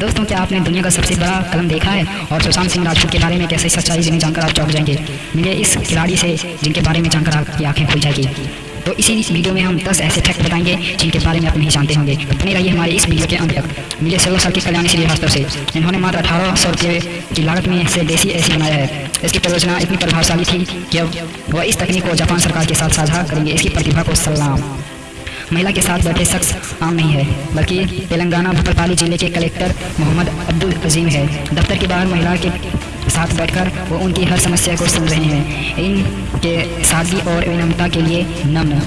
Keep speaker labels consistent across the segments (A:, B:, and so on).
A: दोस्तों, क्या आपने दुनिया का सबसे बड़ा कलम देखा है? और सुशांत सिंह राजपूत के बारे में कैसे सच्चाई जिन्हें जानकर आप चौंक जाएँगे? मिले इस खिलाड़ी से जिनके बारे में जानकर आपकी आँखें खुल जाएगी। तो इसी वीडियो में हम 10 ऐसे फैक्ट बताएँगे जिनके बारे में आप नहीं जानते होंगे। बने रहिए हमारे इस वीडियो के अंत तक। मिले सोलह साल की कल्याणी श्रीवास्तव से इन्होंने मात्र अठारह सौ रुपये की लागत में से देसी ऐसी बनाया है। इसकी परियोजना इतनी प्रभावशाली थी कि अब वह इस तकनीक को जापान सरकार के साथ साझा करेंगे। इसकी प्रतिभा को सलाम। महिला के साथ बैठे शख्स आम नहीं है, बल्कि तेलंगाना भटरपाली ज़िले के कलेक्टर मोहम्मद अब्दुल अजीम है। दफ्तर के बाहर महिला के साथ बैठकर वो उनकी हर समस्या को सुन रहे हैं। इनके सादगी और विनम्रता के लिए नम्न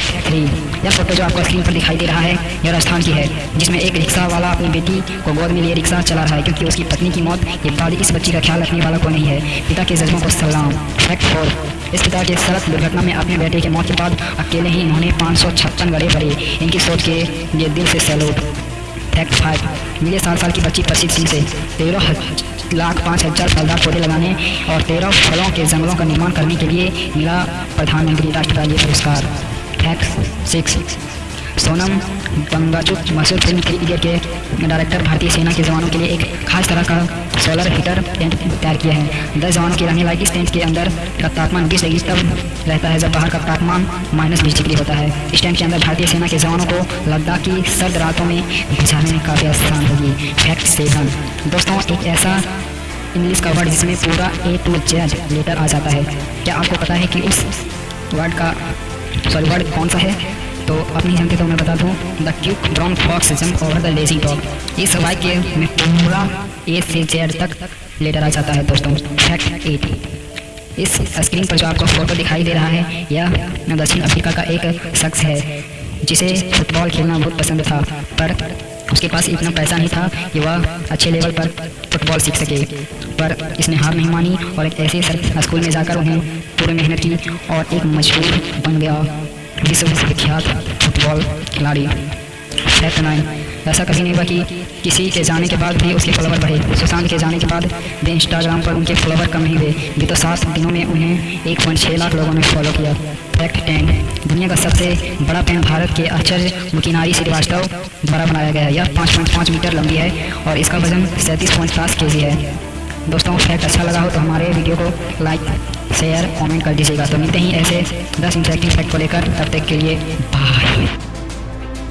A: थ्री यह फ़ोटो जो आपको स्क्रीन पर दिखाई दे रहा है, यह राजस्थान की है, जिसमें एक रिक्शा वाला अपनी बेटी को गोद में लिए रिक्शा चला रहा है, क्योंकि उसकी पत्नी की मौत बाद इस बच्ची का ख्याल रखने वाला को नहीं है। पिता के जज्बों को सलाम। फैक्ट फोर इस पिता के सड़क दुर्घटना में अपने बेटे की मौत के बाद अकेले ही इन्होंने पाँच सौ छप्पन गड़े भरे। इनकी सोच के लिए दिल से सैल्यूट फैक्ट फाइव मिले सात साल की बच्ची प्रसिद्ध सिंह से। तेरह लाख पाँच हज़ार फलदार पौधे लगाने और तेरह फलों के जंगलों का निर्माण करने के लिए मिला प्रधानमंत्री राष्ट्रपति पुरस्कार। फैक्ट सिक्स सोनम बंगाचुक मशहूर फ़िल्म थ्री इडियट के डायरेक्टर भारतीय सेना के जवानों के लिए एक खास तरह का सोलर हीटर टेंट तैयार किया है दस जवानों के रहने लायक इस टेंट के अंदर का तापमान बीस डिग्री तब रहता है जब बाहर का तापमान माइनस बीस डिग्री होता है इस टेंट के अंदर भारतीय सेना के जवानों को लद्दाख की सर्द रातों में बिछाने में काफ़ी आसान होगी फैक्ट सेवन दोस्तों एक ऐसा इंग्लिश का वर्ड जिसमें पूरा ए टू जेड लेटर आ जाता है क्या आपको पता है कि उस वर्ड का सॉरी वर्ड कौन सा है? तो अपनी नहीं जानते तो मैं बता दूँ the quick brown fox jump over the lazy dog इस वाक्य में पूरा ए से जेड तक लेटर आ जाता है दोस्तों। फैक्ट एट इस स्क्रीन पर जो आपको फ़ोटो दिखाई दे रहा है, यह दक्षिण अफ्रीका का एक शख्स है, जिसे फुटबॉल खेलना बहुत पसंद था। पर उसके पास इतना पैसा नहीं था कि वह अच्छे लेवल पर फुटबॉल सीख सके। पर इसने हार नहीं मानी और एक ऐसे स्कूल में जाकर उन्हें पूरी मेहनत की और एक मशहूर बन गया। विश्व विख्यात फुटबॉल खिलाड़ी। फैक्ट नाइन ऐसा कभी नहीं हुआ कि किसी के जाने के बाद भी उसके फॉलोवर बढ़े। सुशांत के जाने के बाद भी इंस्टाग्राम पर उनके फॉलोवर कम नहीं हुए। भी तो सात दिनों में उन्हें एक पॉइंट छः लाख लोगों ने फॉलो किया। फैक्ट टेन दुनिया का सबसे बड़ा पेन भारत के आचार्य मुकिनारी श्रीवास्तव द्वारा बनाया गया। है यह पाँच पॉइंट पाँच मीटर लंबी है और इसका वज़न सैंतीस पॉइंट पाँच के है। दोस्तों फैक्ट अच्छा लगा हो तो हमारे वीडियो को लाइक शेयर कमेंट कर दीजिएगा। तो मिलते ही ऐसे दस इंटरेक्टिव फैक्ट को लेकर। तब तक के लिए बाय